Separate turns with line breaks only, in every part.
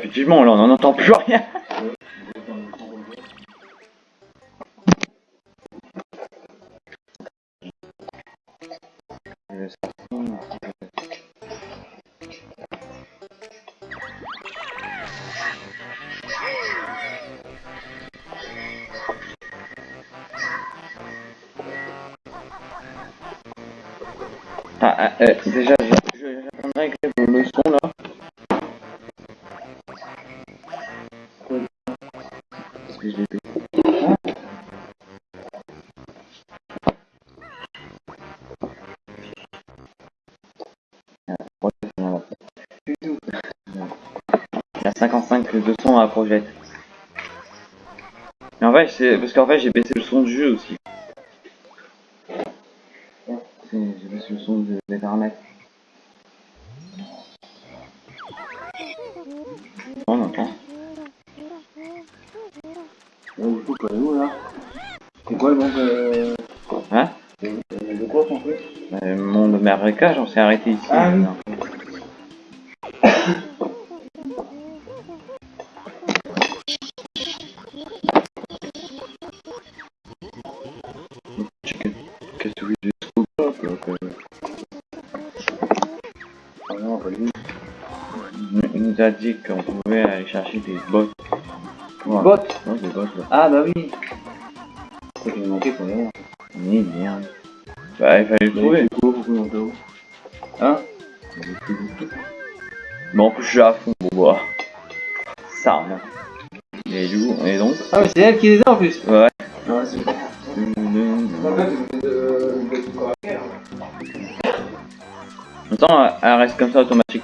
Effectivement, là, on n'en entend plus rien. La projette. Mais en fait, c'est parce qu'en fait, j'ai baissé le son du jeu aussi. J'ai baissé le son de- des paramètres. On entend.
Ouais, du coup, quoi, où là? C'est quoi le monde euh...
Hein?
de, de quoi qu'on fait?
Euh, Mon marécage, on s'est arrêté ici.
Ah oui.
A dit qu'on pouvait aller chercher des bottes. Ouais.
Bot
Ouais, des bottes là.
Ah bah oui manqué pour l'air.
Mais merde. Bah, il fallait le trouver.
Hein
Bon, en plus, je suis à fond, bon, bah. Ça, hein. Et du coup, et donc
Ah mais c'est elle qui les a en plus
Ouais.
C'est
Attends, elle reste comme ça automatiquement.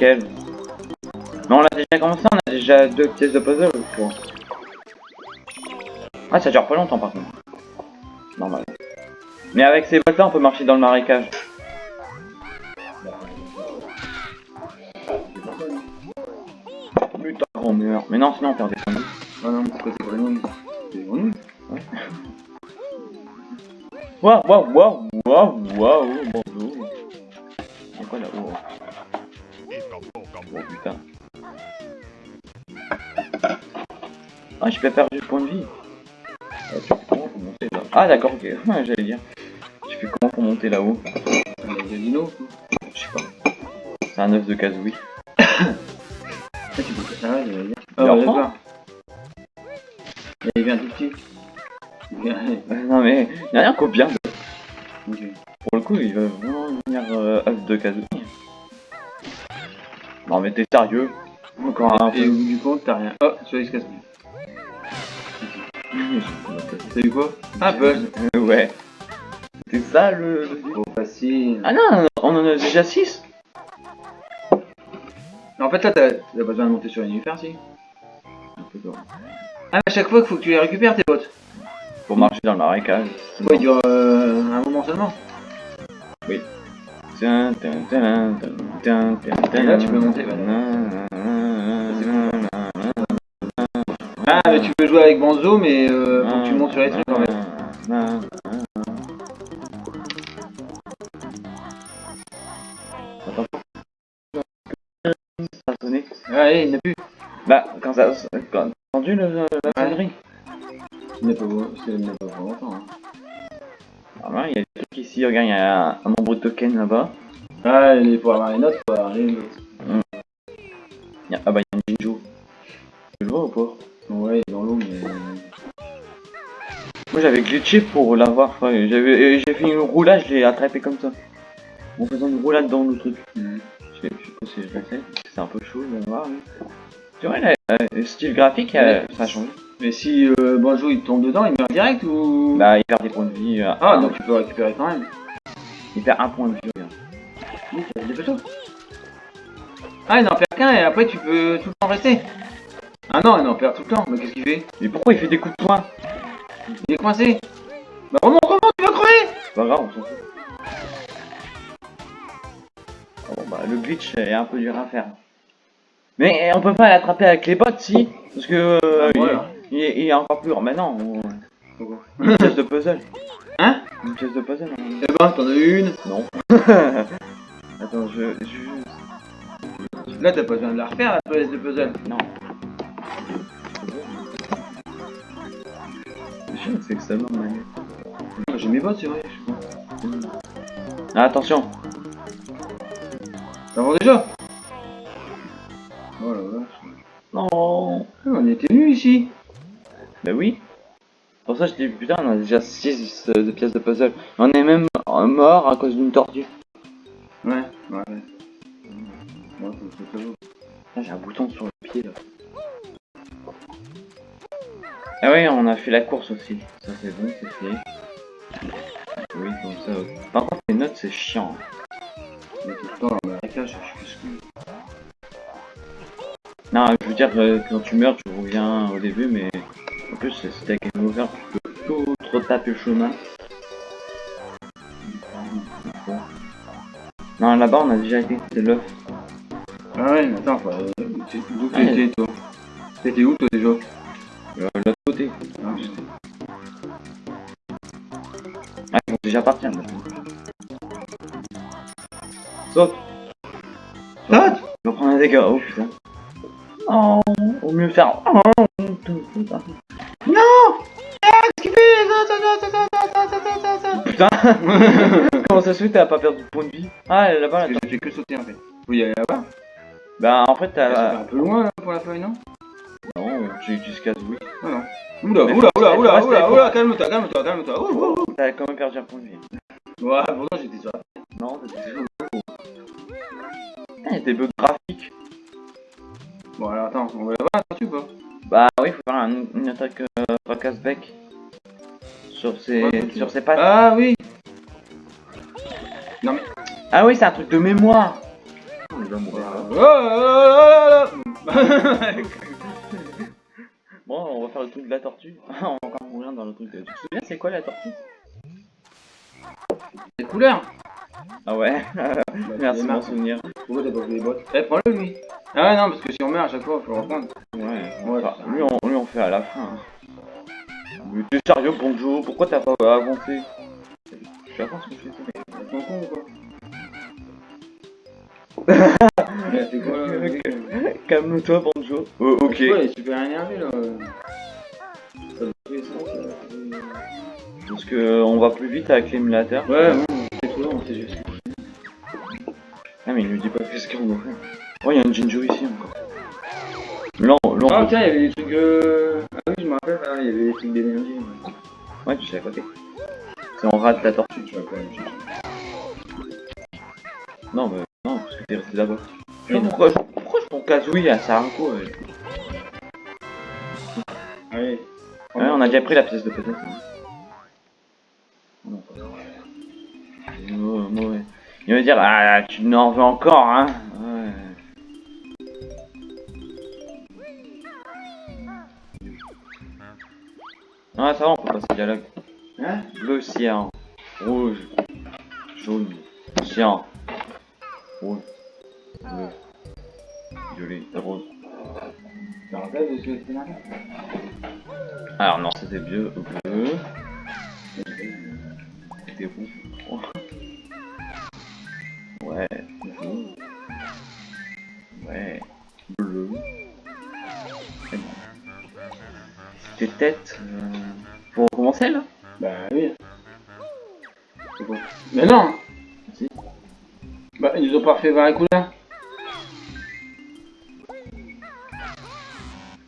Elle. Mais on l'a déjà commencé, on a déjà deux pièces de puzzle, crois. Ah, ça dure pas longtemps par contre. Normal. Mais avec ces bottes là, on peut marcher dans le marécage. Putain, on meurt. Mais non, sinon on perd des points vie.
Ah non, c'est quoi, c'est quoi nous
Waouh, waouh, waouh, waouh, waouh, putain. Ah, j'ai pas perdu de point de vie. Ah, comment monter là Ah, d'accord, ok. J'allais dire. Je fais comment pour monter là-haut
C'est des dinos
Je sais pas. C'est un œuf de Kazooie.
Ah, tu peux j'allais dire.
Il
Ah, ouais, d'accord. Il vient tout petit. Il.
Non mais, y a rien qu'au bien. Pour le coup, il va vraiment venir euh, œuf de Kazooie. Non mais t'es sérieux Encore un
Et
peu.
au bout du compte, t'as rien. Oh, il se casse. T'as eu quoi Ah, buzz
Euh, ouais. C'est ça le...
Trop facile.
Ah non, on en a déjà 6
En fait, là, t'as pas besoin de monter sur une univers, si
Un
Ah, mais à chaque fois qu'il faut que tu les récupères, tes bottes.
Pour marcher dans le marécage.
Ouais, il dure euh, un moment seulement.
Tiens,
Et là, tu peux monter. Ah, mais tu peux jouer avec Banzo, mais euh, que tu montes sur les trucs en fait.
Attends. Ça a sonné.
Ah, allez, il n'y a plus.
Bah, quand ça... Quand... T'as entendu le, la sonnerie
Il n'y a pas a pour longtemps. Hein.
Ah ouais, il y a des trucs ici, regarde, il y a un, un nombre de tokens là-bas.
Ah, et pour avoir les notes, faut avoir.
Il y a- Ah bah, il y a un Jinjo. Tu le vois ou pas?
Ouais, il est dans l'eau, mais.
Moi j'avais glitché pour l'avoir, ouais, j'avais j'ai fait une roulade, je l'ai attrapé comme ça. En faisant une roulade dans le truc.
Mhm.
Je sais pas si je le sais, c'est un peu chaud de voir. mais- Tu vois, là, euh, le style graphique, euh, ça a changé.
Mais si euh, Banjo il tombe dedans, il meurt direct ou.
Bah, il perd des points de vie. euh,
Ah, donc tu peux récupérer quand même.
Il perd un point de vie.
Ah, il n'en perd qu'un et après tu peux tout le temps rester. Ah non, il en perd tout le temps. Mais qu'est-ce qu'il fait?
Mais pourquoi il fait des coups de poing?
Il est coincé. Bah, remonte, remonte, tu vas crever
C'est pas grave, on s'en fout. Ah Bon, bah, le glitch est un peu dur à faire. Mais on peut pas l'attraper avec les bottes, si? Parce que. euh,
Ah, voilà.
il, il est- il est encore plus. Mais non, on... une pièce de puzzle.
Hein?
Une pièce de puzzle hein
Eh ben, t'en as une?
Non. Attends, je... je...
Là, t'as pas besoin de la refaire, la pièce de puzzle.
Non. Je ça me manette.
J'ai mes bottes, c'est vrai. je.
Ah, attention
Ça va déjà? Oh la vache.
Non
On était nus ici.
Bah oui Pour ça je dis putain on a déjà 6 de pièces de puzzle. On est même euh, mort à cause d'une tortue.
Ouais, ouais, ouais. Ouais,
j'ai un bouton sur le pied là. Ah oui on a fait la course aussi. Ça c'est bon, c'est fait. Oui comme ça. ok. Par contre les notes c'est chiant.
Mais tout le temps, marécage, je suis plus
Non je veux dire euh, quand tu meurs tu reviens au début mais en plus c'est t'as game over tu peux tout retaper le chemin. Non là-bas on a déjà été, c'est l'œuf.
Ah ouais, mais attends, faut, euh, t'es- d'où
Ouais.
t'étais toi T'étais où toi déjà?
Euh, l'autre côté.
Ah,
Ah, ils vont déjà partir. là. Saute
Saute
Je vais prendre un dégât, oh putain. Oh, au mieux faire. Oh, putain. Putain Comment ça se fait t'as pas perdu de point de vie Ah, là-bas, là,
que j'ai que sauter en fait. Faut y aller là-bas
Bah, en fait, t'as.
un peu loin là pour la feuille, non
Non, j'ai utilisé.
Ah non. Oula, oula, oula, oula, oula, oula, calme-toi, calme-toi, calme-toi. Ouh, ouh, ouh.
T'as quand même perdu un point de vie.
Ouais, pourtant j'étais sur la
Non, t'étais toujours Ah, il y a des bugs graphiques.
Bon alors attends, on va la tortue ou pas
Bah, oui, faut faire un- une attaque euh, fracasse-bec. Sur ses,
Ouais,
sur ses pattes.
Ah oui
Ah oui, c'est un truc de mémoire. Bon, on va faire le truc de la tortue. on va encore mourir dans le truc de... Tu te souviens, c'est quoi la tortue?
Les couleurs
Ah ouais, merci m'en
Marc.
souvenir.
Pourquoi t'as pas pris les bottes? Eh, prends-le lui Ah ouais, non, parce que si on meurt à chaque fois, faut le reprendre.
Ouais,
Ouais,
enfin, lui, on, lui on fait à la fin. hein. Mais t'es sérieux, bonjour Pourquoi t'as pas avancé? Je mais je
con con ou quoi Mais c'est quoi là le mec
Calme-toi, bonjour. Oh, ok.
Ouais, il est super énervé là. Ça va tous les sens, là.
Parce que on va plus vite avec l'émulateur.
Ouais, bon, c'est trop long, c'est juste.
Ah, mais il nous dit pas qu'est-ce qu'on doit faire. Oh, il y a une ginger ici encore. Là, on- là, on
Ah tiens, il y avait des trucs euh... Ah oui, je me rappelle, ah, il y avait des trucs d'énergie. Ouais.
Ouais, tu sais à côté. Si on rate la tortue.
Tu vas quand même.
Non, mais non, parce que t'es resté là-bas. Pourquoi, je- pourquoi je prends Kazooie à ouais.
Allez.
Ouais, on a déjà pris la pièce de peut-être. Non, pas mauvais, mauvais. Il va dire, ah, tu n'en veux encore, hein. Ah, ça va, on peut passer dialogue.
Hein
Bleu, cyan, rouge, jaune, cyan, rouge, bleu, violet, rose.
Tu te rappelles de ce que c'était là
Alors non, c'était bleu, bleu. C'était rouge. Ouais, rouge. Ouais, bleu. C'est bon. C'était tête. Euh...
Mais non
Si.
Bah ils nous ont pas refait voir les couleurs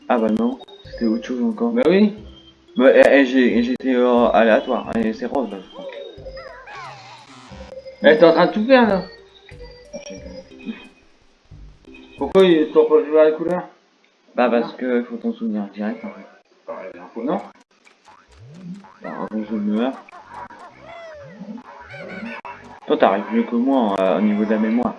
Ah bah non, c'était autre chose encore.
Bah oui
Bah, j'étais euh, aléatoire, c'est rose là, je crois.
Eh t'es en train de tout faire là Pourquoi ils t'ont pas fait voir les couleurs
Bah parce que faut t'en souvenir direct en fait.
Bah non
Alors, avant que je meurs. Toi t'arrives mieux que moi euh, au niveau de la mémoire.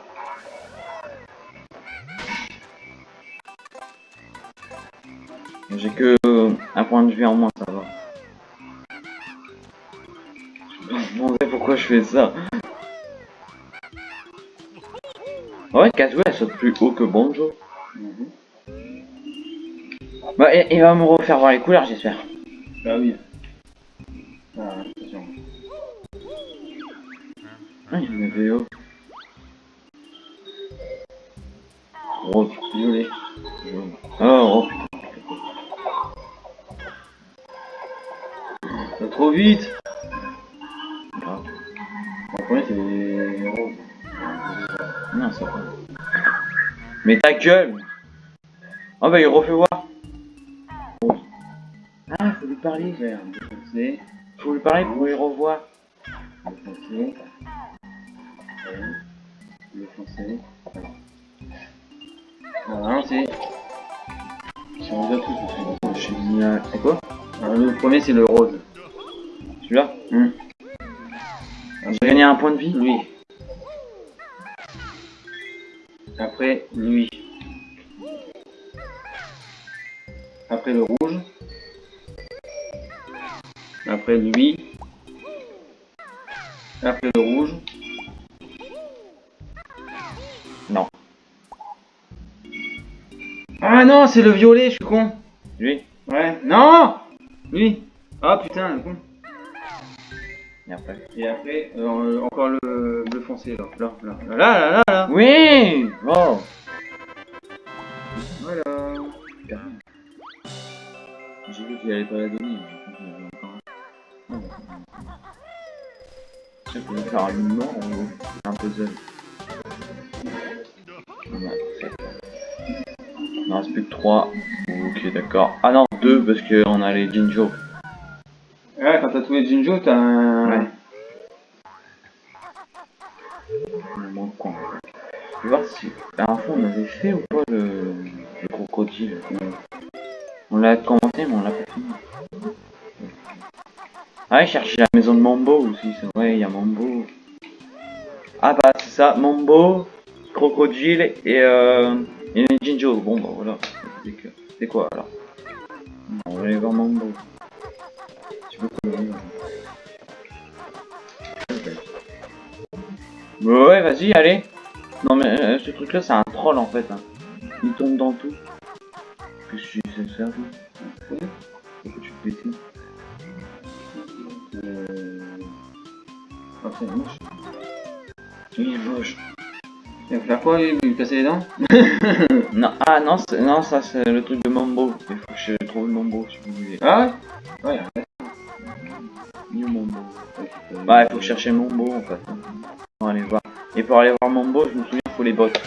J'ai que euh, un point de vue en moins, ça va. Je me demandais pourquoi je fais ça. Ouais, Kazooie elle saute plus haut que Bonjo.
Mhm.
Bah, il, il va me refaire voir les couleurs, j'espère.
Bah oui. Ah, attention.
Ah, avait oh. Violet, jaune. Oh, oh putain.
Ça va trop vite.
Grave.
En premier, c'est.
Non, c'est pas. Mais ta gueule Oh bah il refait voir. Rose. Ah, faut lui parler.
Bleu foncé,
Faut lui parler pour lui revoir.
bleu bleu foncé. Voilà, c'est. Si on tous, c'est
Je dis, euh, c'est quoi
Alors, le premier, c'est le rose.
Celui-là
Hmm.
J'ai gagné un point de vie
Lui. Après, lui. Après, le rouge. Après, lui. Après, le rouge. Ah non, c'est le violet, je suis con.
Lui
Ouais. Non Lui. Ah putain, le con.
Et après
Et après, euh, encore le bleu foncé, là. Là, là, là, là, là, là.
Oui Oh
Voilà.
J'ai vu qu'il allait pas la donner. Avait encore un. Je sais qu'on va faire un mort un puzzle. On a. Il en reste plus que 3. Ok, d'accord. Ah non, 2 parce qu'on a les Jinjo.
Ouais, quand t'as tous les Jinjo, t'as un...
Ouais. Il manque quoi Je vais voir si. La dernière fois on avait fait ou pas le, le crocodile. On l'a commencé mais on l'a pas fini. Ah, il cherchait la maison de Mambo aussi, c'est vrai, il y a Mambo. Ah bah c'est ça, Mambo, crocodile et euh. Jinjo. Bon bah voilà. C'est C'est quoi alors On va aller voir Mambo. Tu peux ouais, vas-y, allez. Non mais euh, ce truc là c'est un troll en fait. hein. Il tombe dans tout. Qu'est-ce que faire toi Pourquoi tu te ici
Euh... Ah, c'est moche.
Il est.
Il va faire quoi, lui Lui casser les dents
Non, ah non, non ça c'est le truc de Mambo. Il faut que je trouve Mambo si vous voulez.
Ah ouais Ouais.
New Mambo. Bah il faut chercher Mambo en fait. On va aller voir. Et pour aller voir Mambo, je me souviens, il faut les bottes.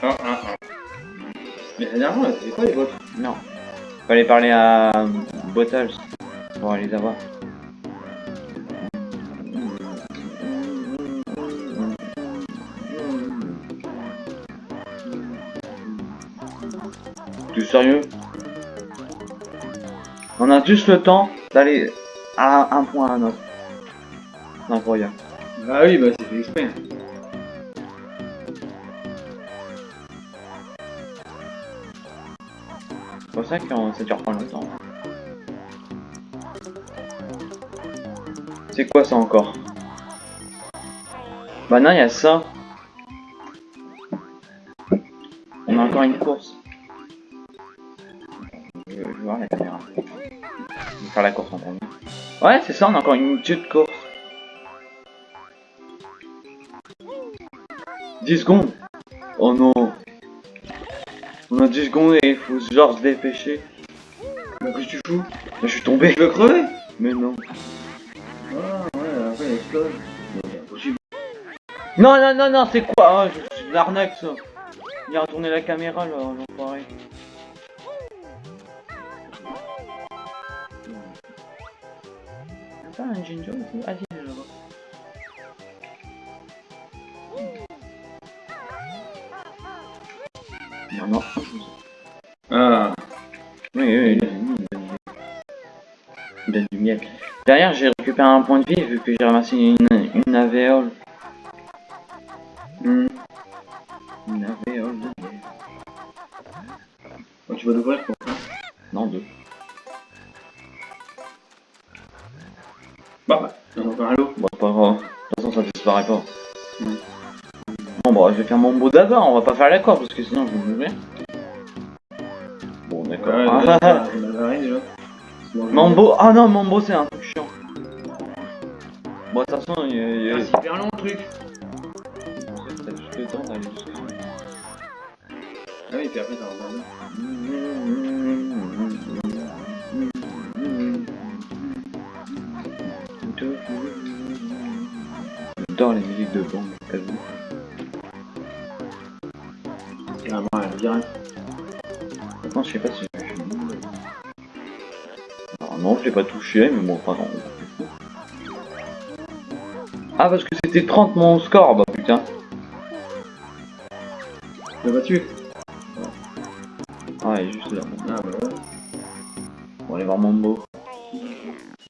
Ah, ah, ah. Mais la dernière c'est quoi les bottes?
Non. Fallait parler à Bottles pour aller les avoir. Sérieux? On a juste le temps d'aller à un point à un autre. C'est incroyable.
Ah oui, bah c'est fait exprès.
C'est pour ça que ça dure pas longtemps. C'est quoi ça encore? Bah non, il y a ça. On a encore une course. Faire la course en premier. Ouais, c'est ça, on a encore une petite course. 10 secondes Oh non On a 10 secondes et il faut genre se dépêcher.
Qu'est-ce que tu fous?
Je suis tombé.
Tu veux crever
Mais non.
Ah. C'est.
Non, non, non, non, c'est quoi? Ah, je suis de l'arnaque ça. Il a retourné la caméra là, l'enfoiré. Attends, un Jinjo aussi Ah, si, là-bas. Non, non.
Ah,
Oui, oui, a du miel. Derrière, j'ai récupéré un point de vie vu que j'ai ramassé une, une alvéole.
hmm.
Une alvéole de.
Bon, tu vas l'ouvrir
beau d'abord. On va pas faire la corde parce que sinon, je vais mourir. Bon, d'accord.
Ouais,
Ah, ah, Mambo. Ah non, Mambo, c'est un truc chiant. Bon, de toute façon, il y a-
Ah, c'est hyper long le truc.
t'as juste le temps d'aller jusqu'à
Ah oui, puis après, t'as un
J'adore les musiques de bande, t'as vu? Je sais pas si. Alors non, je l'ai pas touché, mais bon, pas non. Ah, parce que c'était 30 mon score, bah putain.
Tu l'as battu
Ah, il est juste là.
Ah bah ouais.
On va aller voir Mambo.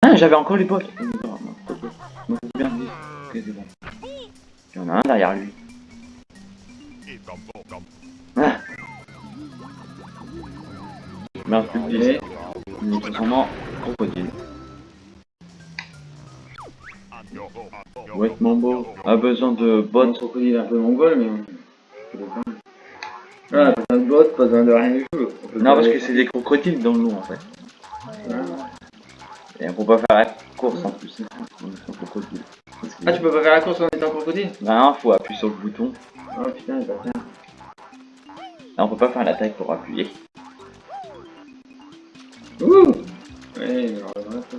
Ah, j'avais encore c'est bien. Il y en a un derrière lui. Merde, plus de 10.
Et
Il est transformant crocodile. Ouais, Mambo a besoin de
bon,
bottes.
crocodile un peu mongol, mais. Ah, pas besoin de bottes, pas besoin de rien du tout.
Non, parce que c'est des crocodiles dans l'eau en fait.
Ah.
Et on peut pas faire la course en plus. Crocodile.
Ah, tu peux pas faire la course en étant crocodile?
Ben, faut appuyer sur le bouton.
Oh putain, il va.
Là, on peut pas faire l'attaque pour appuyer.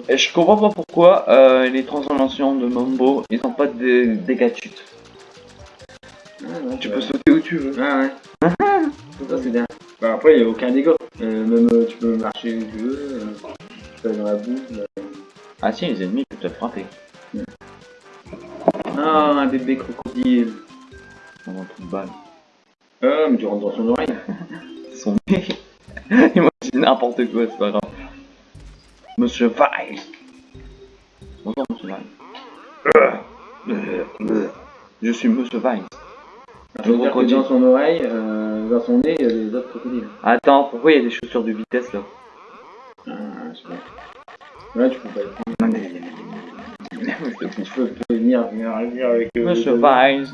Et je comprends pas pourquoi euh, les transformations de Mambo, ils ont pas de dégâts de chute.
Ah, ouais,
Tu peux sauter où tu veux.
Ah ouais. Ça c'est bien. Bah, après, il n'y a aucun dégât. Euh, même euh, tu peux marcher où tu veux. Tu peux aller dans la boue.
Ah si, les ennemis peuvent te frapper.
Ah, un bébé crocodile.
Dans un trou de balle.
Ah, mais tu rentres dans son oreille.
Son nez. C'est n'importe quoi, c'est pas grave. Monsieur Weiss. Bonjour, Monsieur Weiss. Je suis Monsieur Weiss.
Que
crocodile.
dans son oreille, euh, dans son nez, il y a des autres crocodiles.
Attends, pourquoi il y a des chaussures de vitesse là?
Ah, je sais pas. Là, tu peux pas les prendre. Tu peux, tu peux venir, venir, venir avec euh,
Monsieur
le-
Weiss.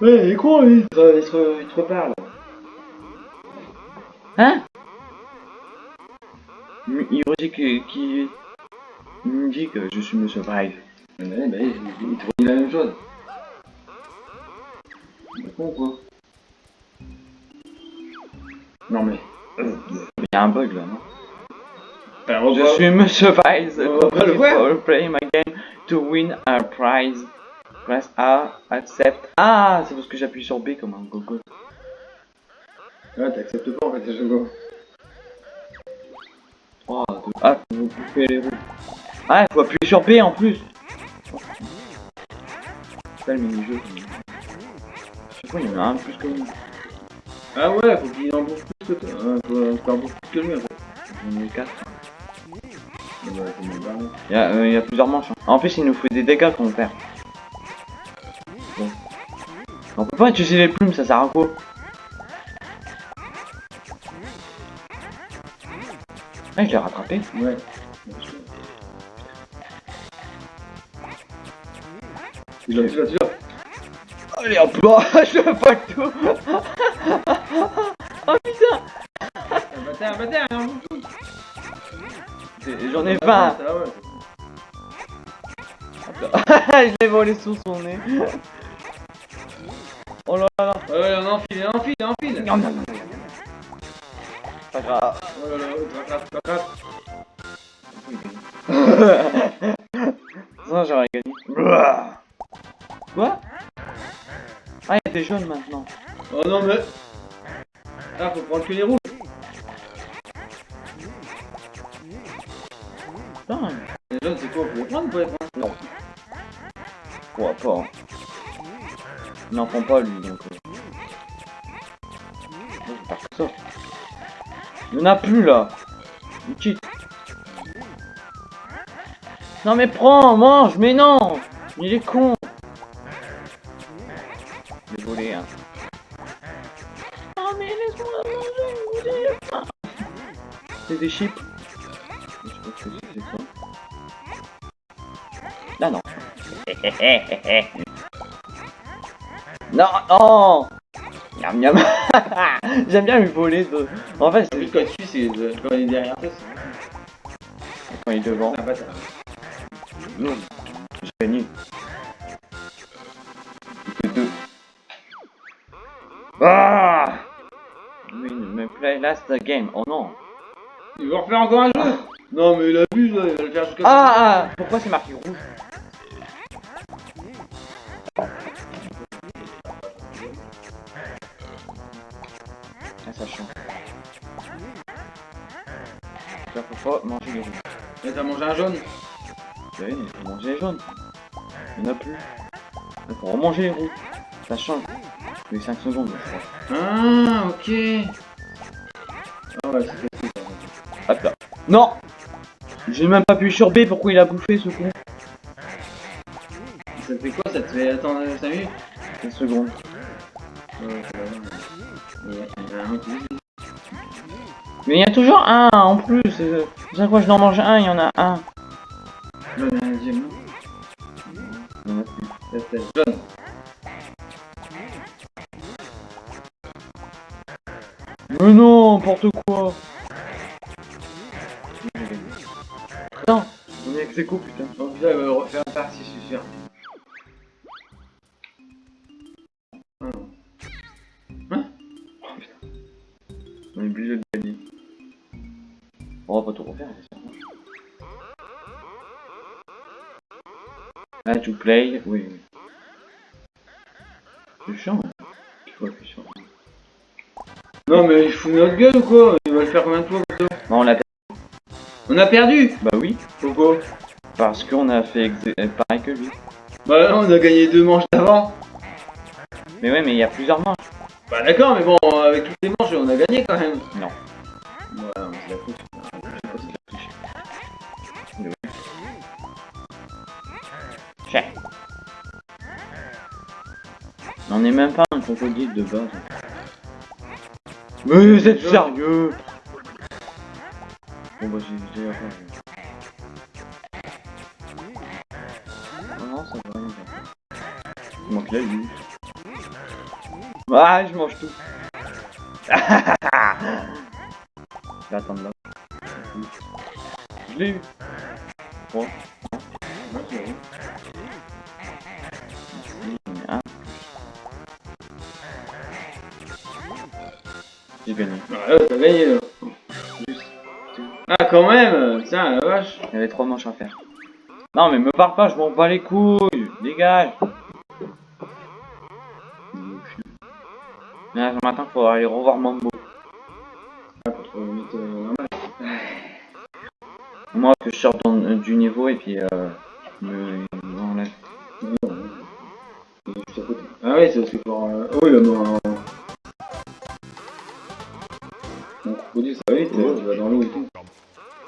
Ouais, il est con, lui. Il te, il te, il te reparle.
Hein? Il me dit que, qui il me dit que je suis Monsieur Weiss.
Ouais, bah, il, te redit la même chose. C'est con, quoi. Non, mais.
Il y a un bug là, non?
Alors,
Je suis Monsieur Weiss.
On va le voir.
playing my game to win a prize. Press A, accept. Ah, c'est parce que j'appuie sur B comme un gogo.
Ah, t'acceptes pas en fait, go.
Oh, de- Ah, vous coupez les roues. Ah, faut appuyer sur B en plus. Le. Je il y plus que.
Ah ouais, faut qu'il en plus que toi. Faut, faut en bouffe plus que lui en fait.
J'en ai 4.
Mais ouais, faut me barrer.
Il y, a, euh, il y a plusieurs manches. hein. En plus, il nous fait des dégâts quand on perd. On peut pas utiliser les plumes, ça sert à quoi? Ah, je l'ai rattrapé.
Ouais. Tu l'as, tu l'as, tu l'as.
Allez hop là, je veux pas le tout. oh putain
Un bâtard, un bâtard,
J'en ai 20
Ça, ouais.
Je l'ai volé sous son nez. Oh là là.
Ouais, ouais, on enfile, on enfile, on enfile.
Non, non, non. Pas grave.
Oh là là, rattrape, rattrape.
Ça, j'aurais gagné. Quoi? Ah, il des jaunes maintenant.
Oh non, mais. Ah, faut prendre que les rouges.
Putain,
Les jaunes, c'est quoi Faut les prendre ou pas les prendre?
Non. Crois pas. hein. Il n'en prend pas lui donc. euh. Faire que ça. Il n'y en a plus là. Cheat. Non mais prends, mange, mais non Il est con Désolé hein. Oh mais laisse-moi manger, faim. C'est des chips. Je sais pas ce que c'est, quoi. Là non. non, non Miam miam J'aime bien lui voler de... En fait, c'est
quand tu c'est de- quand il est derrière toi, c'est
quand il est devant.
un bâtard.
Non, j'ai gagné. Deux. Ah mais play last game. Oh non.
Il veut refaire encore un jeu? Non mais il abuse il va le faire jusqu'à...
Ah, ah Pourquoi c'est marqué rouge? Pas manger les rouges.
Mais t'as mangé un jaune
Vous savez, il faut manger les jaunes. Il n'y en a plus. Il faut remanger les rouges. Ça change. Les 5 secondes, je crois.
Ah, ok. Ah ouais, c'est.
Hop là. Non J'ai même pas pu sur B, pourquoi il a bouffé ce con
Ça te fait quoi Ça te fait attendre 5 minutes?
5 secondes.
Ouais. Il y a- un autre.
Mais il y a toujours un en plus. Chaque fois que je n'en mange un, il y en a un. Mais non, n'importe quoi. Non, on est coups, putain.
Donc là, va refaire une partie, je suis sûr. Non.
On est obligé de gagner. On va pas tout refaire. Ah, to play, oui. oui. C'est chiant, hein. Sur.
Non, mais il fout notre gueule ou quoi? Il va le faire combien de fois
Non, on l'a perdu.
On a perdu
Bah oui,
Pourquoi
parce qu'on a fait euh, pareil que lui.
Bah non, on a gagné deux manches d'avant.
Mais ouais, mais il y a plusieurs manches.
Bah d'accord, mais bon, avec toutes les manches, on a gagné quand même.
Non. Cher. On n'est même pas un crocodile de base. Mais vous êtes sérieux? Bon bah j'ai déjà fait. Non, ça va. Il manque la vie. Ah, je mange tout. Je vais attendre là. Je l'ai eu. Bon. J'ai gagné.
Ah, là, t'as gagné là. Ah, quand même Tiens, la vache
Il y avait trois manches à faire. Non mais me parle pas, je m'en bats les couilles. Dégage. Là, ce matin, faut aller revoir Mambo.
Ah, pour trouver vite euh.
Moi, que je sorte dans- euh, du niveau et puis euh, me on enlève.
Ah oui, c'est parce que pour... Euh... Oh, il a crocodile, ça va vite,
Ouais.
il va dans l'eau et tout.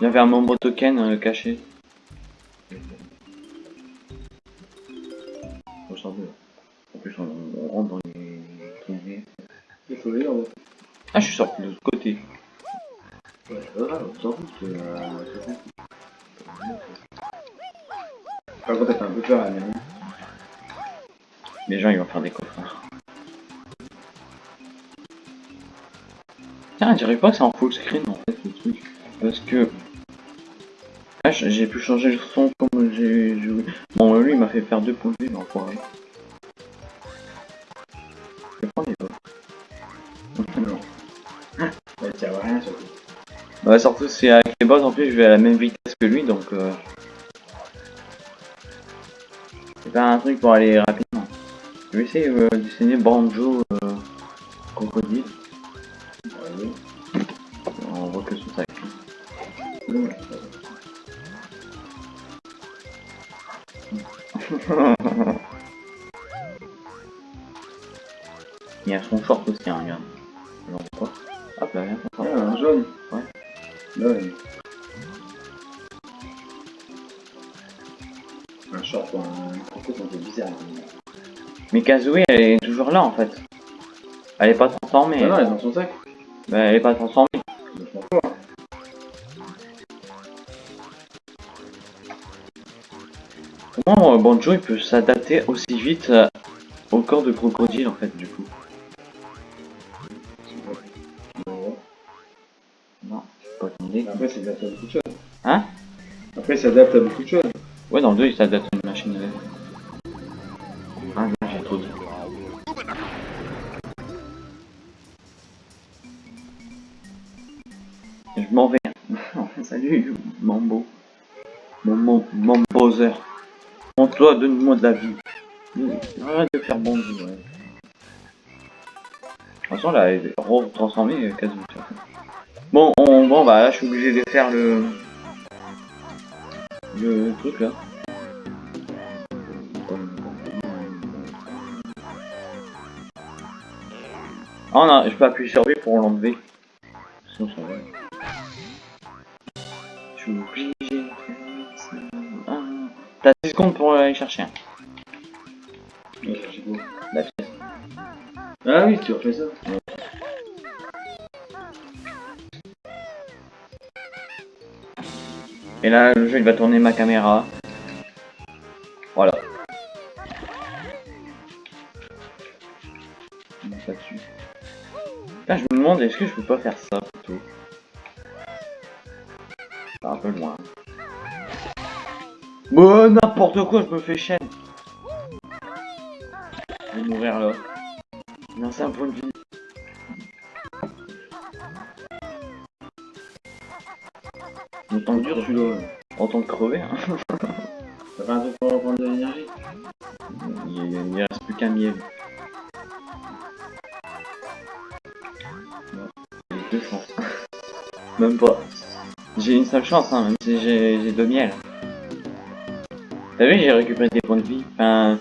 Il y avait un Mambo token euh, caché. Faut sortir. En plus, on, on rentre dans les.
Il faut.
Ah, je suis sorti de l'autre côté.
Ouais, on s'en fout, c'est... Euh... c'est. Par contre, t'as un peu peur, la mienne.
Les gens, ils vont faire des coffres. Tiens, je dirais pas que c'est en full screen en fait le truc. Parce que. Ah, j'ai pu changer le son comme j'ai joué. Bon, lui, il m'a fait faire deux points de vue, l'enfoiré. Je vais prendre les
as rien, surtout.
Bah, surtout, c'est avec les boss en plus, je vais à la même vitesse que lui donc. Euh... C'est pas un truc pour aller rapidement. Je vais essayer euh, de dessiner Banjo euh, Crocodile. Il y a son short aussi, hein, regarde. Alors quoi Hop là, viens,
Ouais,
short.
un jaune.
Ouais.
Ouais. Un short un c'est un peu bizarre.
Mais Kazooie, elle est toujours là en fait. Elle est pas transformée.
Ah non, elle est dans son sac.
Bah, elle est pas transformée.
Je m'en fous.
Comment euh, Banjo il peut s'adapter aussi vite euh, au corps de crocodile en fait du coup. Non, pas.
Après, ça s'adapte à beaucoup de choses.
Hein?
Après, ça s'adapte à beaucoup de choses.
Ouais, dans le 2, ça date une machine à. Ah, non, j'ai trop dit. Je m'en vais. Salut, Mambo. Mon, mon, Bowser. Prends-toi, donne-moi de la vie. Arrête de faire bon ouais. De toute façon, là, elle est retransformée euh, quasiment. Bon, on, bon, bah là, je suis obligé de faire le... Le truc, là. Ah non, je peux appuyer sur B pour l'enlever. Sinon, ça va. Je suis obligé T'as 10 secondes pour aller chercher.
Ouais.
La pièce.
Ah oui, tu refais ça.
Et là, le jeu, il va tourner ma caméra. Voilà. Bon, ça dessus. Là, je me demande, est-ce que je peux pas faire ça plutôt? Un peu loin. Bon, n'importe quoi, je me fais chaîne. Je vais mourir là. Non, c'est un point de vie. Autant que
dur celui-là.
autant crever. Hein.
Ça un pour de l'énergie.
Il, il, il reste plus qu'un miel. Deux chances. même pas. J'ai une seule chance, hein, même si j'ai deux miels. T'as vu, j'ai récupéré des points de vie. Enfin,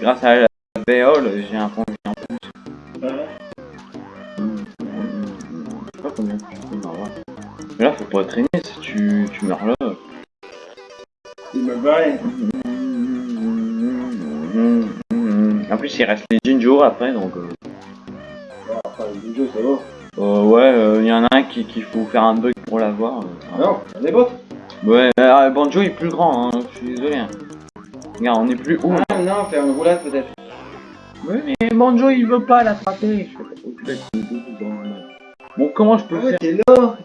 grâce à la béole, j'ai un point de vie en plus.
Ouais.
Je sais pas combien. Mais là, faut pas traîner si tu, tu meurs là.
Il me.
En plus, il reste les Jinjo après, donc. euh,
Enfin, le jeu, ça va.
Euh, ouais, il y en a un qui qu'il faut faire un bug pour l'avoir. euh,
Non, on est bottes.
Ouais, euh, Banjo est plus grand, hein, suis désolé. hein. Regarde, on est plus haut.
Ah non, faire une roulade peut-être.
Ouais, mais Banjo il veut pas l'attraper. Oh. Bon, comment je peux
Ah ouais,
faire
t'es là.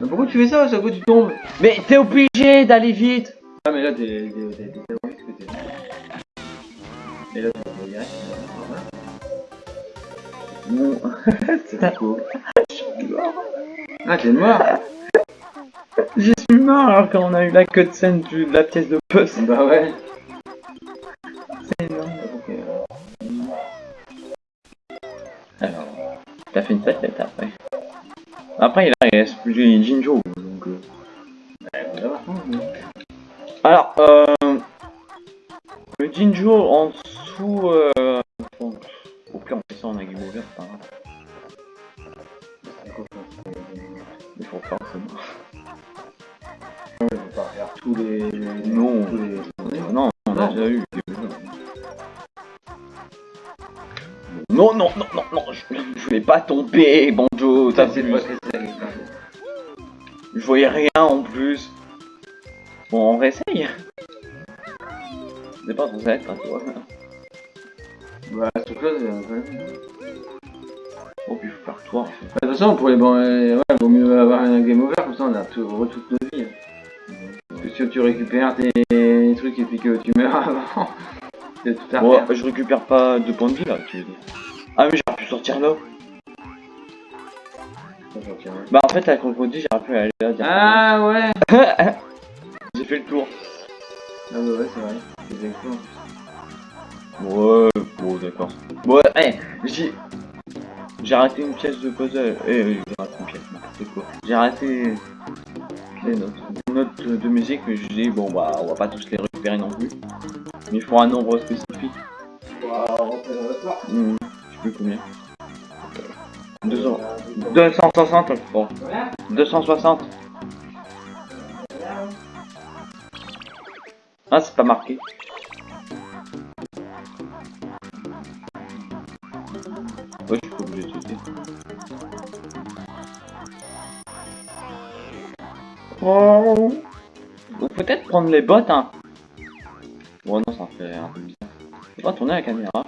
Mais pourquoi tu fais ça Ça quoi tu tombes
Mais t'es obligé d'aller vite.
Ah mais là t'es tu vas direct.
Bon,
C'est cool. Ah t'es mort
j'y suis mort alors qu'on a eu la cutscene de la pièce de puzzle.
Bah ouais.
C'est énorme. Alors, t'as fait une tête après. Après, il reste plus Jinjo. Donc, euh.
Va voir.
Alors, euh, le Jinjo en dessous. Euh, au pire, on fait ça en a game over, c'est pas grave. Il faut faire ça.
Je vais pas faire tous les.
Non.
Tous les...
Non, on a déjà eu. Non, non, non, non, non, je, je voulais pas tomber, Banjo, t'as vu.
ça.
Je voyais rien en plus. Bon, on réessaye. C'est pas censé être un toi.
Bah c'est un peu.
Oh, puis faut faire toi.
De toute façon, pour les bon, euh, ouais, vaut mieux avoir un game over, comme ça on a tout, toute notre vie. Parce que si tu récupères tes trucs et puis que tu meurs avant, c'est tout à
je récupère pas de points de vie là, tu veux dire. Ah, mais j'aurais pu sortir là. Bah, en fait, avec le crocodile, j'aurais pu aller là. directement.
Ah ouais
J'ai fait le tour.
Ah bah ouais, c'est vrai. C'est exactement.
Ouais, bon, d'accord. Ouais, hey, j'ai. J'ai raté une pièce de puzzle. Eh, j'ai raté une pièce. J'ai raté les notes. De musique, mais je dis, bon, bah, on va pas tous les récupérer non plus. Mais il faut un nombre spécifique. Hmm, je sais plus combien. 200. 260, bon. 260. Ah, c'est pas marqué. Ouais, je suis obligé de sauter. Oh. Ou peut-être prendre les bottes, hein. Bon, non, ça fait un peu bizarre. Faut pas tourner la caméra.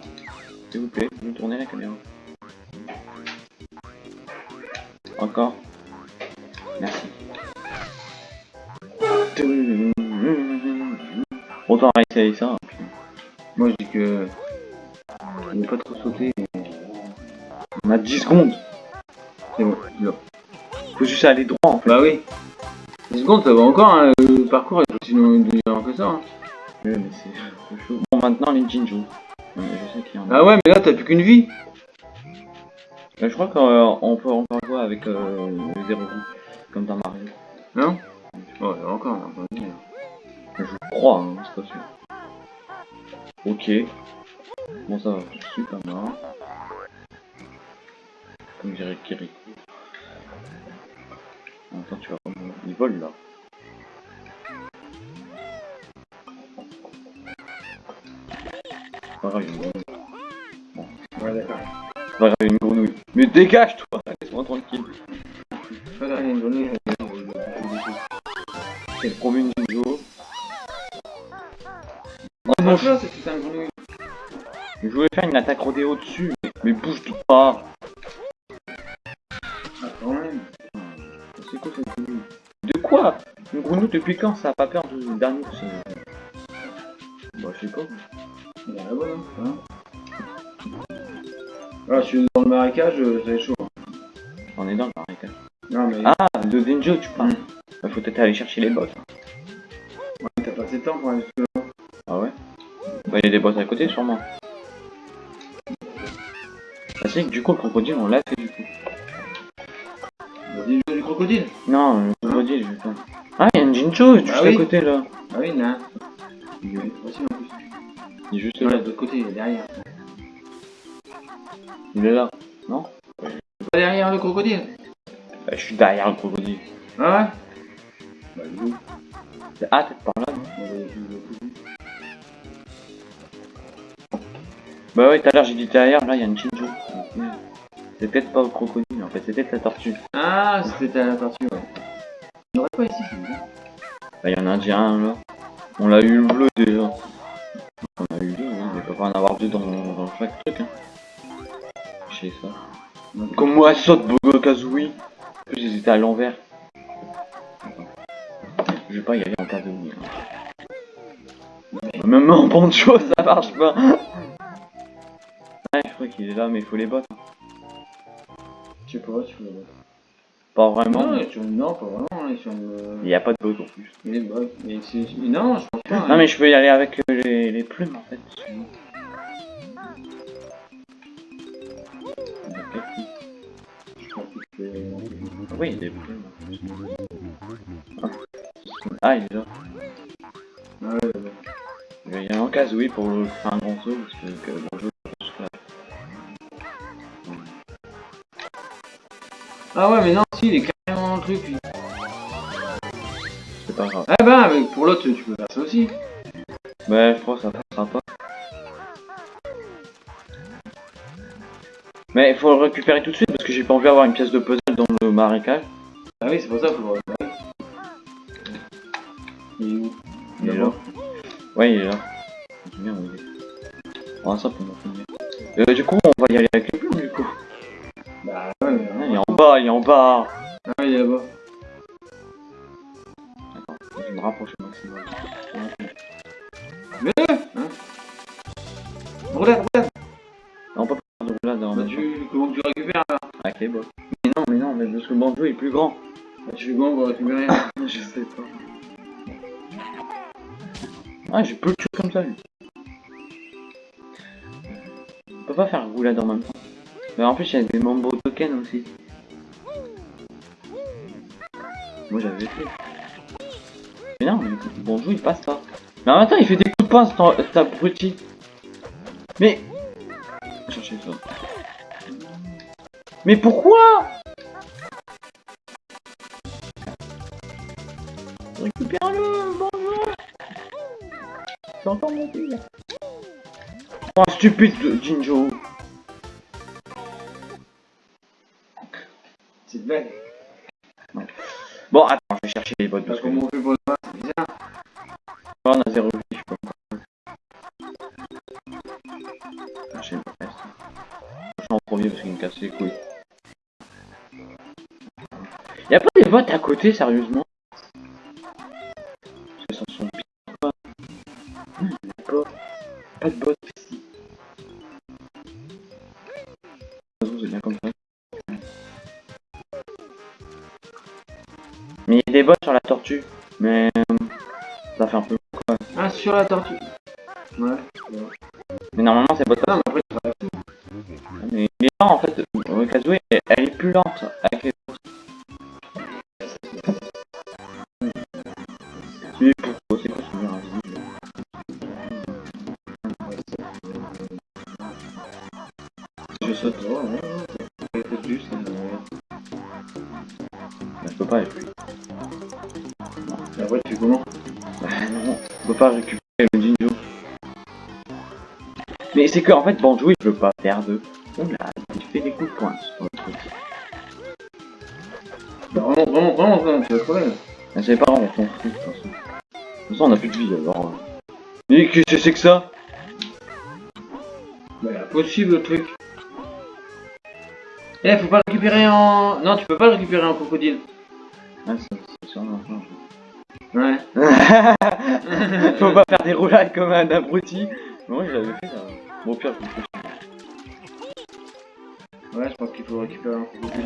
S'il vous plaît, vous tournez la caméra. Encore. Merci. Autant arrêter ça.
Moi je dis que. Il ne pas trop sauter.
On a 10 secondes.
C'est bon, là.
Faut juste aller droit en fait.
Bah oui. 10 secondes, ça va encore, hein, le parcours est sinon une demi-heure que ça. Hein.
Ouais, mais c'est chaud. Bon, maintenant les Jinju. Ouais, Je sais qu'il y en a.
Ah ouais, mais là t'as plus qu'une vie.
Mais je crois qu'on peut encore jouer avec euh, le 0 comme dans Mario.
Non? Oh, y a encore, là, encore une vie.
Je crois, hein, c'est pas sûr. Ok. Bon, ça va, je suis pas mort. Comme dirait Kiri. Attends, tu vas mourir. Il vole là. Pas grave, il y a une grenouille.
Ouais, d'accord.
C'est pas grave, une grenouille. Mais dégage-toi Laisse-moi tranquille. Depuis quand ça a pas peur de euh Bah je sais pas.
Il a. Hein ah, je suis dans le marécage, euh, va être chaud.
On est dans le marécage.
Non, mais
Ah, de Denjo tu parles.
Mm.
Bah, faut peut-être aller chercher les bottes.
ouais, t'as pas assez de temps pour aller jusque-là.
Ah ouais? Bah il y a des bottes à côté sûrement. Bah c'est que du coup le crocodile on l'a fait du coup.
Du crocodile.
Non, le crocodile je vais. Ah il y a un Jincho juste
Ah
à
oui.
côté là.
Ah oui, il y en a un. Il est facile en plus.
Il est juste
Ouais,
là.
de l'autre côté, il est derrière.
Il est là.
Pas derrière le crocodile.
Bah, je suis derrière le crocodile.
Ah ouais? Bah, du coup.
Ah peut-être par là non?
Foutre.
Bah ouais tout à l'heure j'ai dit derrière, là il y a une Jinjo. C'est peut-être pas le crocodile en fait, c'est peut-être la tortue.
Ah, c'était la partie, ouais. Il n'y aurait pas ici.
Bah y en a déjà un là. On l'a eu le bleu déjà. On a eu deux, hein, mais il peut pas en avoir deux dans, dans chaque truc. Hein. Je sais ça. Comme moi, saute Bogo Kazooie. En plus, ils étaient à l'envers. Je vais pas y aller en Kazooie. Hein. Même en poncho, ça marche pas. Ouais, je crois qu'il est là, mais il faut les bottes. Hein.
Je sais pas, voir.
Pas vraiment.
Non,
mais
sur. Non, pas vraiment, il est sur une...
Il y a pas de bottes en plus.
Est bas. Mais. Non, je pense pas.
Non, mais je peux y aller avec euh, les, les plumes en fait. Oui, il y a des plumes. Ah, il est là.
Ah ouais, ouais.
Il y a un Kazooie pour le- faire un grand saut parce que, que bon, je
Ah ouais, mais non, si, il est carrément dans le truc, lui.
c'est pas grave.
Ah bah, mais pour l'autre, tu peux faire ça aussi.
Ouais, je crois que ça passera pas. Mais il faut le récupérer tout de suite parce que j'ai pas envie d'avoir une pièce de puzzle dans le marécage.
Ah oui, c'est pour ça qu'il faut le regarder. Il est où?
Il est là. Ouais, il est là. Où il est. Ah, ça pour finir. Euh, du coup, on plus grand.
Bah fais comment pour récupérer
Je sais pas. Ah, j'ai peu de choses comme ça, lui. On peut pas faire roulade en même temps. Mais en plus, il y a des mambo tokens aussi. Moi, j'avais fait. Mais non, mais bonjour, il passe pas. Mais en même temps, il fait des coups de poing, cet abruti. Mais... Cherchez ça. Mais pourquoi? Récupère-le, bonjour C'est mon fils Oh, stupide Jinjo
C'est blague.
Bon, attends, je vais chercher les bottes
Parce
que...
comment on fait pour le battre, c'est bizarre.
on a zéro vie, je peux pas. Je suis en premier parce qu'il me casse les couilles. Y'a pas des bots à côté, sérieusement sur la tortue.
Ouais.
Mais normalement c'est bots
Non, mais après,
en fait, Kazooie, elle est plus lente c'est que en fait Banjo il veut pas perdre. Oula, il fait des coups de poing sur le truc.
Vraiment, vraiment, vraiment, vraiment, tu vas crever. là.
Ah, C'est pas grave, on s'en fout de toute façon. De toute façon on a plus de vie alors. euh. Mais qu'est-ce que c'est que ça?
Bah, impossible le truc. Eh, faut pas le récupérer en. Non, tu peux pas le récupérer en crocodile.
Ah, ça, c'est sûrement.
Ouais.
Faut pas faire des roulades comme un abruti. Moi je l'avais fait là. Bon, au pire, je le fais.
Ouais, je pense qu'il faut récupérer en crocodile.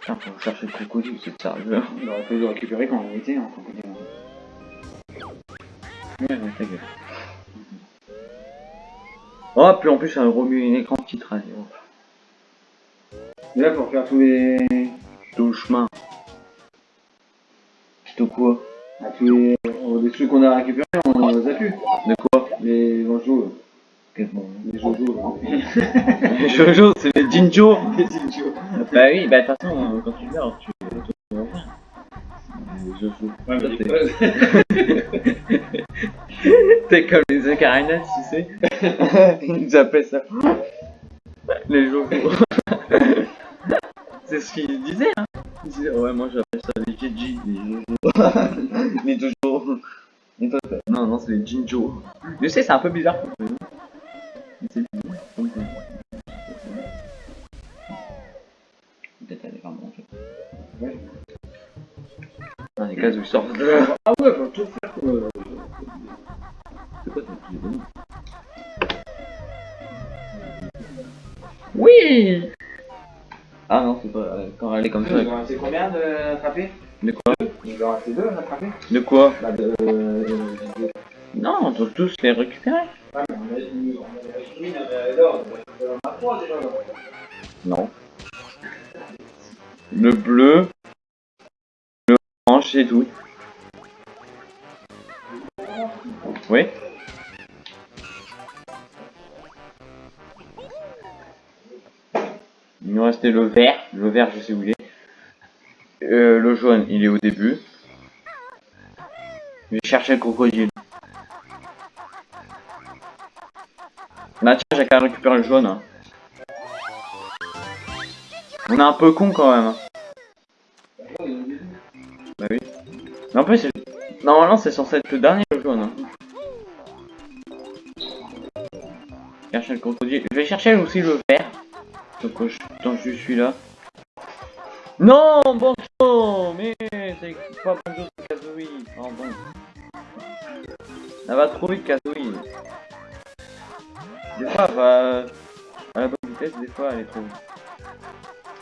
Putain, faut chercher le crocodile, c'est sérieux.
Il aurait fallu le récupérer quand on était en crocodile.
Ouais, ouais, ta gueule. Oh, puis en plus, ça remue un écran allez, hop.
Mais là, faut refaire tous les.
Tout le chemin. Tout quoi?
Ah, tous les. oh, les trucs qu'on a récupérés, on les a plus.
De quoi
Les Jojo. Les Jojo.
Les Jojo, c'est les Jinjo
Les Jojo.
Bah oui, bah de toute façon, euh, quand tu meurs, tu voir. Les Jojo.
Ouais, mais
t'es- T'es comme les Ocarina, tu sais. Ils nous appellent ça. Les Jojo. C'est ce qu'ils disaient, hein. Ils disaient, ouais, moi j'appelle ça les Jeji, les Jojo. les Jojo. Non, non, c'est les Jinjo. Je sais, c'est un peu bizarre comme prénom. Mais c'est bizarre. prénom. Peut-être aller vraiment en fait.
Ouais.
Dans les cases où ils sortent.
Ah ouais, faut tout faire quoi.
C'est quoi ton petit bonhomme Oui Ah non, c'est pas... euh, quand elle est comme ça.
Rester combien de attraper
De quoi
Il va rester deux attraper
De quoi
Bah de.
Non, on doit tous les récupérer.
Ouais, mais on a dit. On a dit. Oui, mais alors, on a trois déjà.
Non. Le bleu, le orange, c'est tout. Oui Il nous restait le vert. Le vert, je sais où il est. Euh, le jaune, il est au début. Je vais chercher le crocodile. Bah tiens, j'ai qu'à récupérer le jaune. hein. On est un peu con quand même. hein. Bah oui. Mais en plus, normalement, c'est censé être le dernier le jaune. hein. Le crocodile. Je vais chercher aussi le vert. Donc, euh, je- suis là. Non, Bonzo Kazooie. Des fois, va à la bonne vitesse, des fois, elle est trop.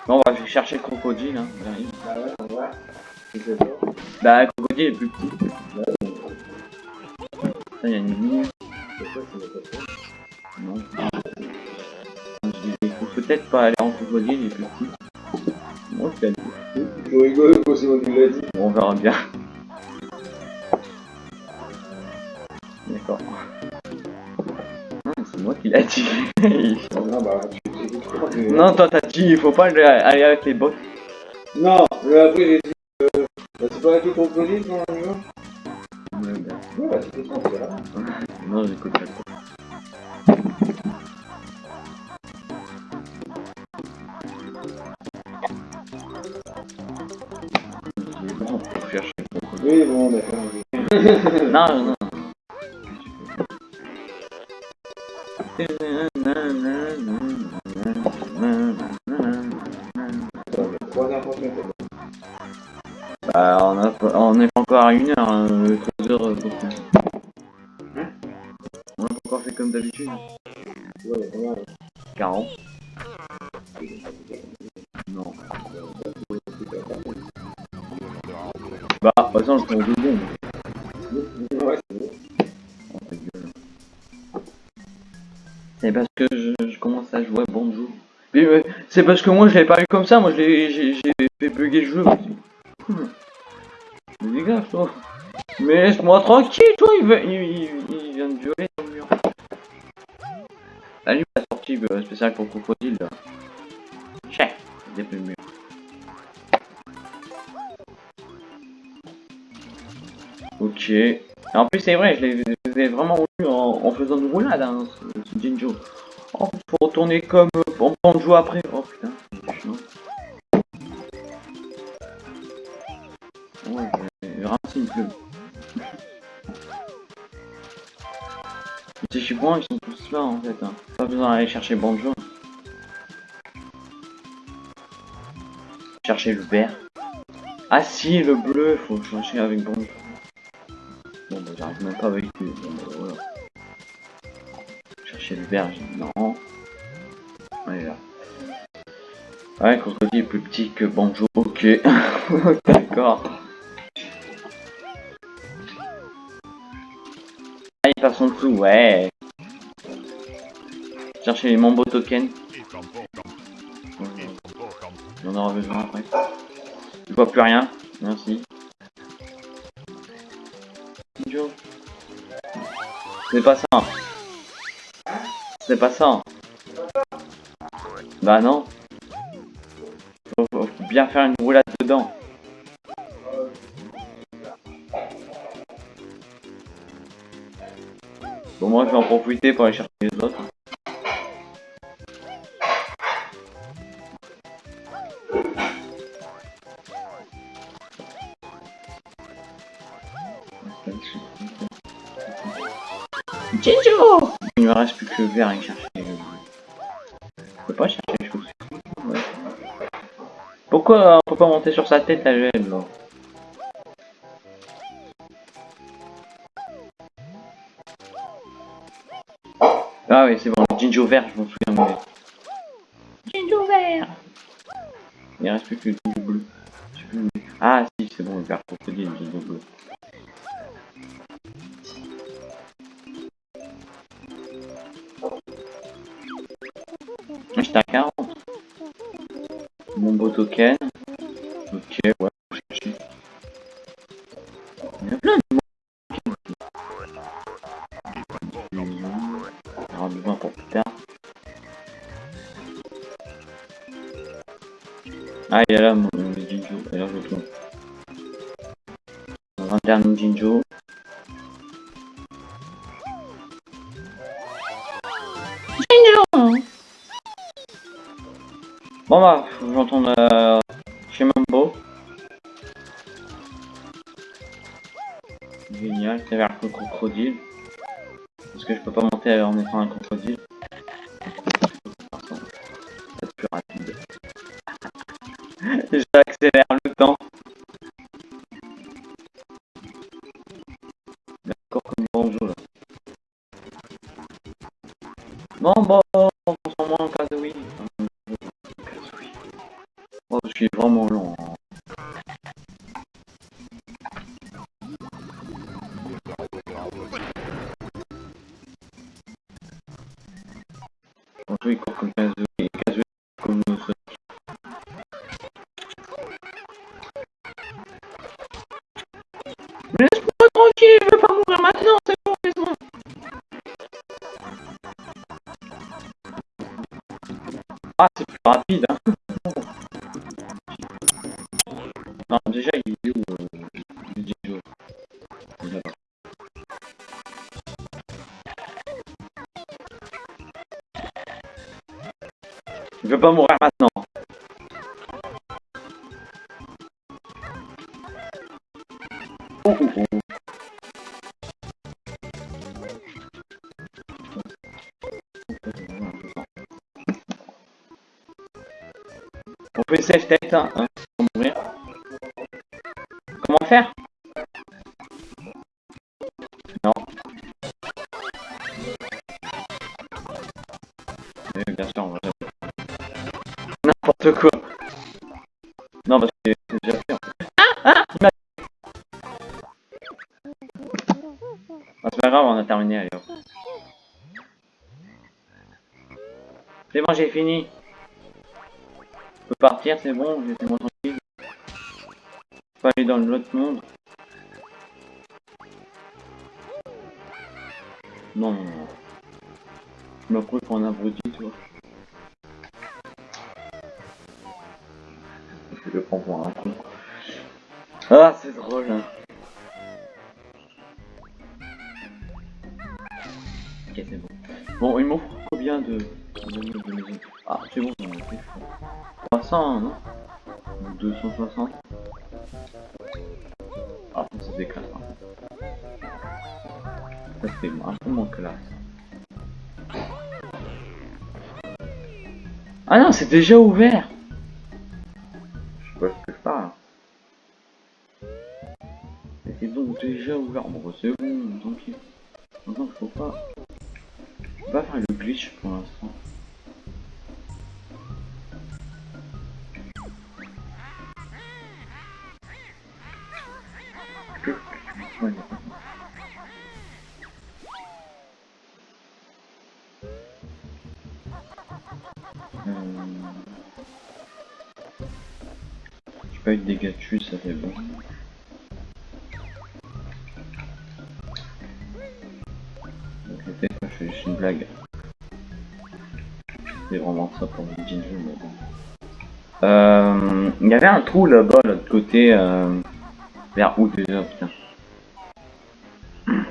Bon, on va chercher le crocodile. Hein. J'arrive.
Bah ouais, on va.
Bah, le crocodile est plus petit. Ça, il y a une
ça
Non. Il faut peut-être pas aller en crocodile, il est plus petit. Moi, je
quand c'est moi qui l'a dit.
Bon, on verra bien.
Non, bah, crois que-
non, toi t'as dit, il faut pas aller avec les bottes.
Non, mais après j'ai dit. Euh, bah, c'est pas avec le crocodile Ouais, bah, c'est ça, c'est.
Non, j'écoute pas. Le.
Oui, bon, d'accord. oui.
Non, Bah, on, a, on est encore à une heure, hein, euh, hein on a encore fait comme d'habitude.
Ouais,
40. Non. Bah, de toute façon, je prends deux
bon.
C'est parce que c'est parce que moi je l'ai pas eu comme ça, moi j'ai fait bugger le jeu. Mais dégage toi. Mais laisse-moi tranquille toi, il, veut, il, il, vient de violer dans le mur. Lui la sortie euh, spéciale pour crocodile là. Check, depuis le mur. Ok. Et en plus c'est vrai, je l'ai vraiment eu en, faisant une roulade hein, ce, ce Jinjo. Oh, faut retourner comme banjo après. Ouais, euh, pleut. Les Chichibouans, ils sont tous là en fait. Hein. Pas besoin d'aller chercher Banjo. Chercher le vert. Ah si, le bleu, faut chercher avec Banjo. Bon bah j'arrive même pas avec lui. Bah. Chercher le vert, j'ai non. Ouais là. Ouais, Crocodile est plus petit que Banjo, ok. D'accord. Passe en dessous, ouais. Chercher les Mambo tokens. On en aura besoin après. Je vois plus rien. Merci. Joe. C'est pas ça. C'est pas ça. Bah non. Faut, faut bien faire une roulade dedans. Moi je vais en profiter pour aller chercher les autres. Jinjo Il me reste plus que le vert à chercher le. Je peux pas chercher les choses. Ouais. Pourquoi on peut pas monter sur sa tête la gemme oui c'est bon, Jinjo vert je m'en souviens mieux. Jinjo vert Il reste plus que le Jinjo bleu. Ah si c'est bon le vert pour te dire le Jinjo bleu. Génial, c'est vers le crocodile. Parce que je peux pas monter en étant un crocodile. Putain, hein, sans mourir. Comment faire? Non. Oui, bien sûr, on va N'importe quoi. Non, parce que c'est déjà fait. Ah Ah ah, c'est pas grave, on a terminé, allez. C'est bon, j'ai fini. Je peux partir, c'est bon, laissez-moi tranquille. Je peux aller dans l'autre monde. Non, non, non. Je me prouve pour un abruti, tu vois. Je le prends pour un con. Ah, c'est drôle, hein. Ok, c'est bon. Bon, il m'offre combien de... de, de maisons Ah, c'est bon, j'en ai fait. 300, non Ou 260 Ah, ça déclare. Ça c'est un peu moins classe. Ah non, c'est déjà ouvert Je sais pas ce que je parle. C'est donc déjà ouvert. Bon, bah, c'est bon, pis. Maintenant, faut pas... Pas faire le glitch pour l'instant. Là-bas, l'autre côté, euh, vers où déjà, putain.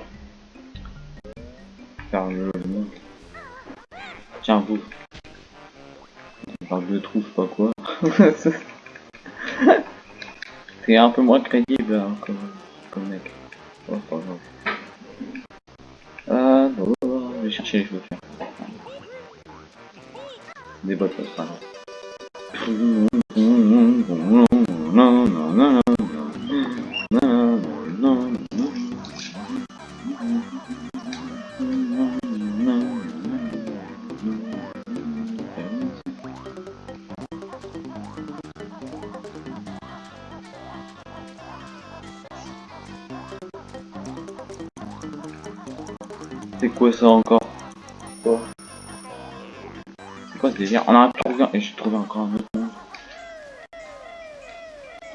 Le, monde. Tiens, vous. Parle de trou, je sais pas quoi. C'est un peu moins crédible hein, comme, mec. Oh, pas grave. Bon, je vais chercher les chaussures. Des bottes, ça sera Ça encore Quoi C'est quoi ce délire On a trouvé un... Et j'ai trouvé encore un autre monde.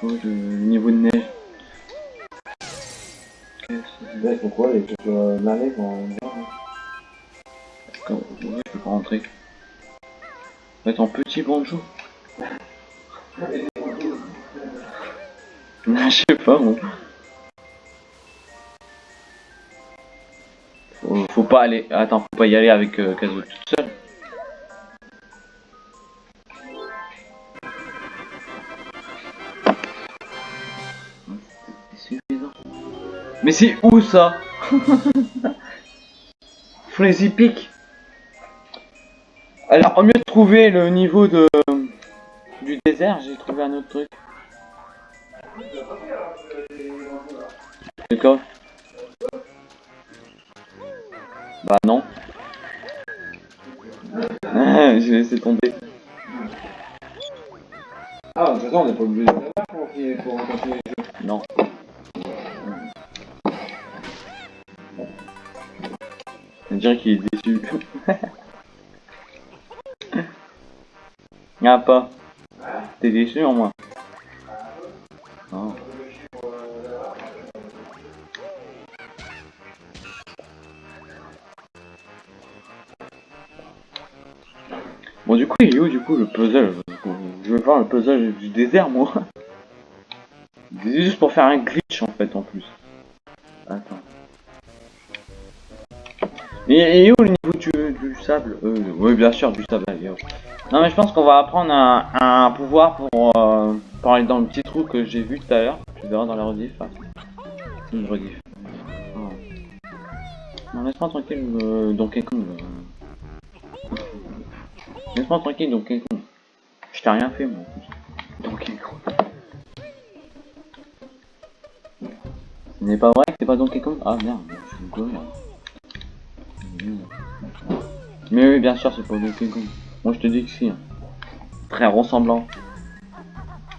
Oh, le, le niveau de neige. Qu'est-ce que c'est
Ouais, pourquoi les trucs euh,
ouais, je peux pas rentrer. Va être en petit bonjour. Je sais pas moi. Pas aller. Attends, faut pas y aller avec euh, Kazu toute seule. Mais c'est où ça? Flazy Peak Alors, au mieux de trouver le niveau de du désert, j'ai trouvé un autre truc. C'est Bah non. j'ai laissé tomber.
Ah, de toute façon, on n'est pas obligé de le faire pour, pour continuer les jeux.
Non. On dirait qu'il est déçu. Y'a pas. T'es déçu en moi. Coup il est où du coup le puzzle Je veux voir le puzzle du désert moi. C'est juste pour faire un glitch en fait en plus. Attends. Et, où le niveau du, sable? Euh, Oui bien sûr du sable. Non mais je pense qu'on va apprendre un, pouvoir pour, euh, pour aller dans le petit trou que j'ai vu tout à l'heure. Tu verras dans la rediff. Rediff. Oh. Non laisse-moi tranquille euh, Donkey Kong. Euh. Laisse-moi tranquille Donkey Kong. Je t'ai rien fait moi. Donkey Kong. Ce n'est pas vrai que c'est pas Donkey Kong Ah merde, je suis là Mais oui, bien sûr, c'est pas Donkey Kong. Moi je te dis que si. hein. très ressemblant.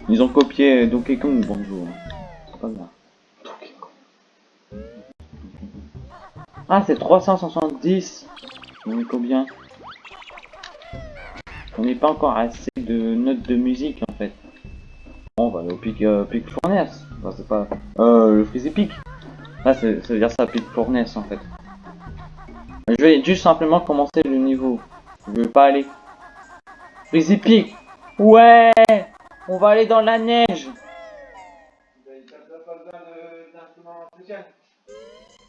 Ils ont copié Donkey Kong bonjour. C'est pas grave. Ah, c'est 370. On est combien? N'est pas encore assez de notes de musique en fait. Bon, on va aller au pic, euh, pic Fournaise. Enfin, c'est pas. Euh, le Freezy Peak. Là, c'est- ça veut dire ça, pic Fournaise en fait. Je vais juste simplement commencer le niveau. Je veux pas aller. Freezy Peak Ouais On va aller dans la neige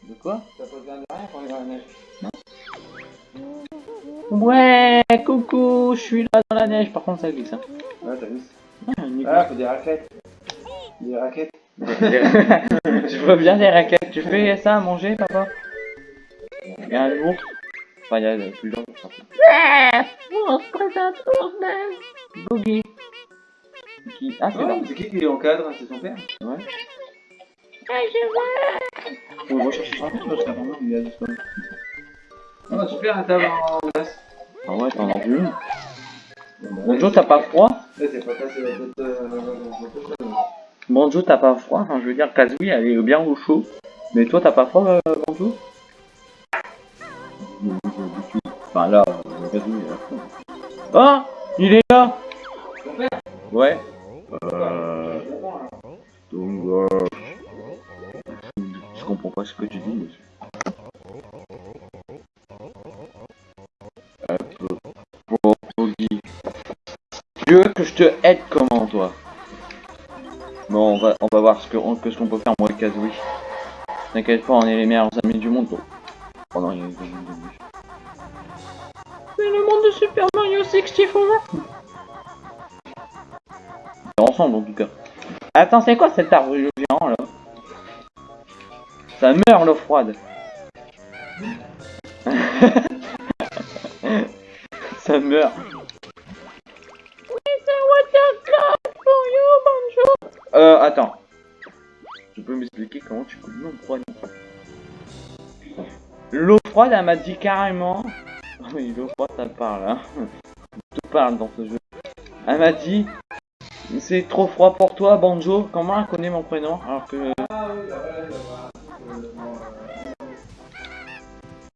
De quoi?
T'as pas besoin de rien pour aller dans la neige.
Ouais Coucou Je suis là dans la neige. Par contre, ça glisse. Hein.
Ouais, t'as vu.
Ah.
Ah, faut des raquettes. Des raquettes.
Je veux bien des raquettes. Tu fais ça à manger, papa? Il y a un ours. Enfin, il y a ours. en fait. On se présente ours Boogie. Qui... Ah, c'est
Oh, c'est qui qui encadre C'est son père
Ouais.
On va chercher son père parce qu'apparemment il a disparu. Oh, super, la table en glace.
Ah ouais, t'en as vu une.
Bon,
Bonjour, t'as pas froid Bonjour, t'as pas froid Enfin, je veux dire, Kazooie, elle est bien au chaud. Mais toi, t'as pas froid, euh, Bonjour Enfin, là, Kazooie, elle a froid. Ah Il est là Ouais.
Euh.
Donc, euh, je comprends pas ce que tu dis, monsieur. Tu veux que je te aide comment, toi? Bon, on va, on va voir ce que, que ce qu'on peut faire, moi et Kazooie. T'inquiète pas, on est les meilleurs amis du monde. Oh non, il y a une C'est le monde de Super Mario 64 Ensemble, en tout cas. Attends, c'est quoi cet arbre géant, là? Ça meurt, l'eau froide. Ça meurt. Euh, attends. Tu peux m'expliquer comment tu coupes l'eau froide? L'eau froide, elle m'a dit carrément... Oui, l'eau froide, ça parle, hein. Tout parle dans ce jeu. Elle m'a dit... C'est trop froid pour toi, Banjo. Comment elle connaît mon prénom? Alors que...
Euh,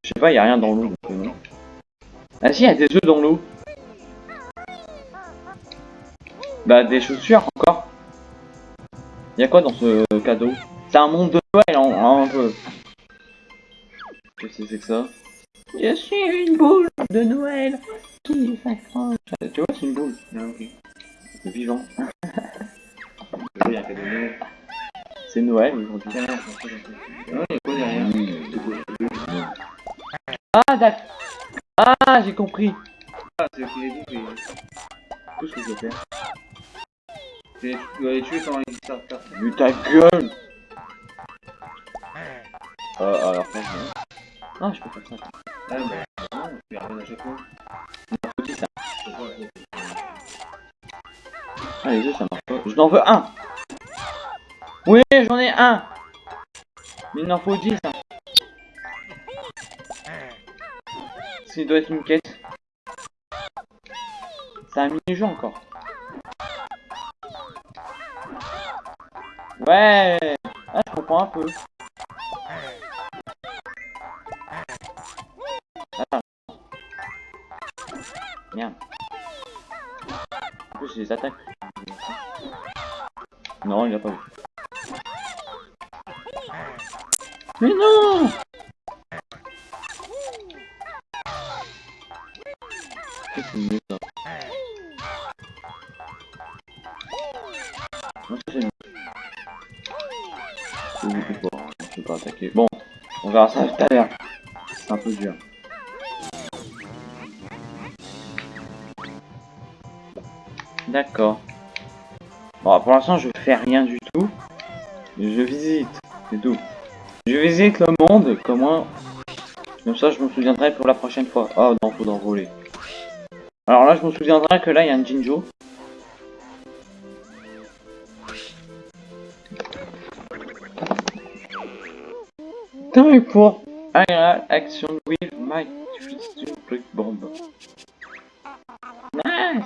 Je sais pas, y a rien dans l'eau. euh. Ah si, y a des œufs dans l'eau. Bah, des chaussures encore. Y a quoi dans ce cadeau? C'est un monde de Noël, en, un peu. Qu'est-ce que c'est que ça Je suis une boule de Noël qui s'accroche. Euh, Tu vois, c'est une boule.
Ah, ok.
C'est vivant. C'est Noël aujourd'hui.
Ah,
Ah, d'accord. Ah, j'ai compris.
Ah, c'est ce.
Tout ce que je veux faire.
Tu dois les tuer quand ils sortent faire.
Mais ta gueule Euh, alors, je... Ah, je peux faire ça.
Ah, bah, non, tu ramènes à chaque fois.
Petit, ça. Ah, les œufs, ça marche pas. Je n'en veux un Oui, j'en ai un Mais il en faut 10, hein. Ça doit être une quête. C'est un mini-jeu encore. Ouais Ah, je comprends un peu. Attends. Merde. En plus, des attaques. Non, il a pas vu. Mais non c'est mieux ça? Je pas. Bon, on verra ça tout à l'heure. C'est un peu dur. D'accord. Bon, pour l'instant, je fais rien du tout. Je visite, c'est tout. Je visite le monde, comment... Comme ça, je me souviendrai pour la prochaine fois. Oh non, faut voler. Alors là, je me souviendrai que là, il y a un Jinjo. Time for IRL action with my twisted brick bomb. Nice!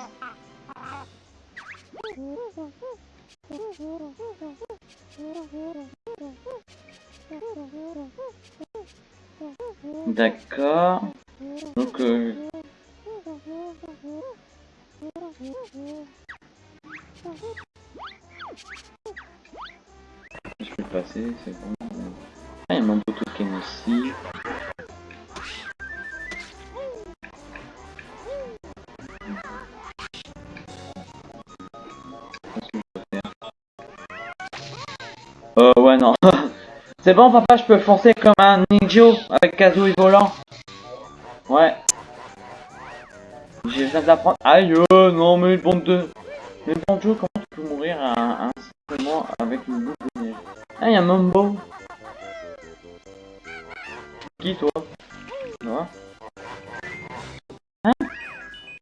D'accord. Donc, euh... Je peux passer, c'est bon. Mon beau token faire Euh, ouais, non. C'est bon, papa, je peux foncer comme un ninja avec Kazooie volant. Ouais. J'ai besoin d'apprendre. Aïe, euh, non, mais bande de. Mais bon Joe, comment tu peux mourir à un, simplement avec une boule de neige? Ah, y'a Mambo. Qui toi Moi Hein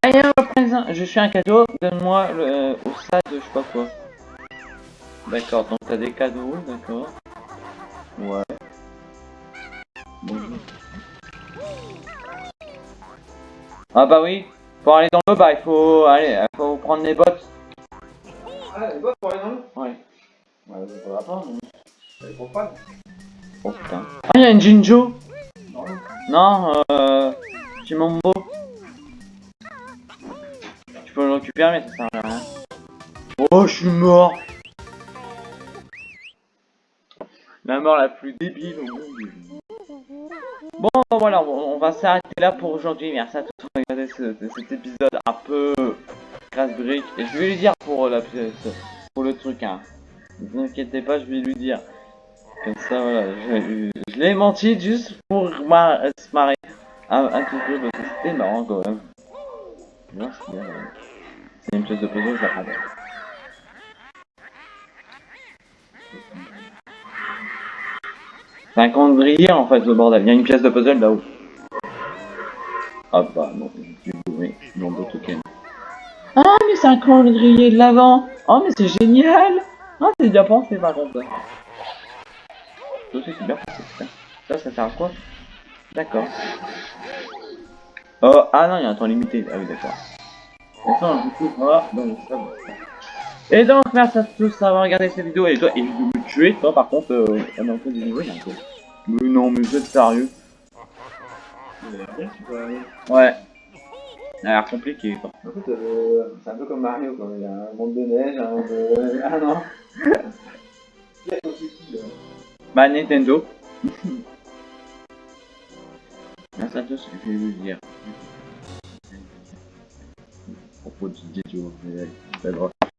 Ah, y'a un présent. Je suis un cadeau, donne-moi le euh, au stade, je sais pas quoi. D'accord, donc t'as des cadeaux, d'accord. Ouais. Bonjour. Ah bah oui, pour aller dans le bas, il faut aller, il faut prendre les bottes.
Ah, les bottes pour aller dans l'eau
Ouais.
Ouais, ça va pas, non Elle est pour pas
Oh putain. Ah, il y a une Jinjo
Non.
Euh... J'ai mon. Tu peux le récupérer, mais ça sert à rien. Oh, je suis mort La mort la plus débile au monde. Bon, voilà, on on va s'arrêter là pour aujourd'hui. Merci à tous d'avoir regardé ce- cet épisode un peu casse-brique. Et je vais lui dire pour la pièce, pour le truc, hein. Ne vous inquiétez pas, je vais lui dire. Comme ça, voilà, je, l'ai menti juste pour se marrer un, un parce que c'était marrant quand même. Non, c'est une pièce de puzzle, prends pas. C'est en fait, le bordel. Il y a une pièce de puzzle là-haut. Ah bah non, j'ai bourré mon beau token. Ah mais c'est un de l'avant Oh mais c'est génial Ah c'est bien pensé par contre. Ça c'est bien. Ça, ça sert à quoi D'accord. Oh, ah non, il y a un temps limité. Ah oui, d'accord. Attends, du coup, voilà. Donc, ça va. Et donc, merci à tous d'avoir regardé cette vidéo. Et toi, et de me tuer, toi, par contre, euh, on encore. Mais non, mais vous êtes sérieux Ouais. Ça a l'air compliqué, quoi.
En fait, euh, c'est un peu comme Mario, quoi. Il y a un monde de neige, un monde de... Ah non a là
Bah, Nintendo. merci à tous, je vais vous dire. Propos de Didio, mais, grave.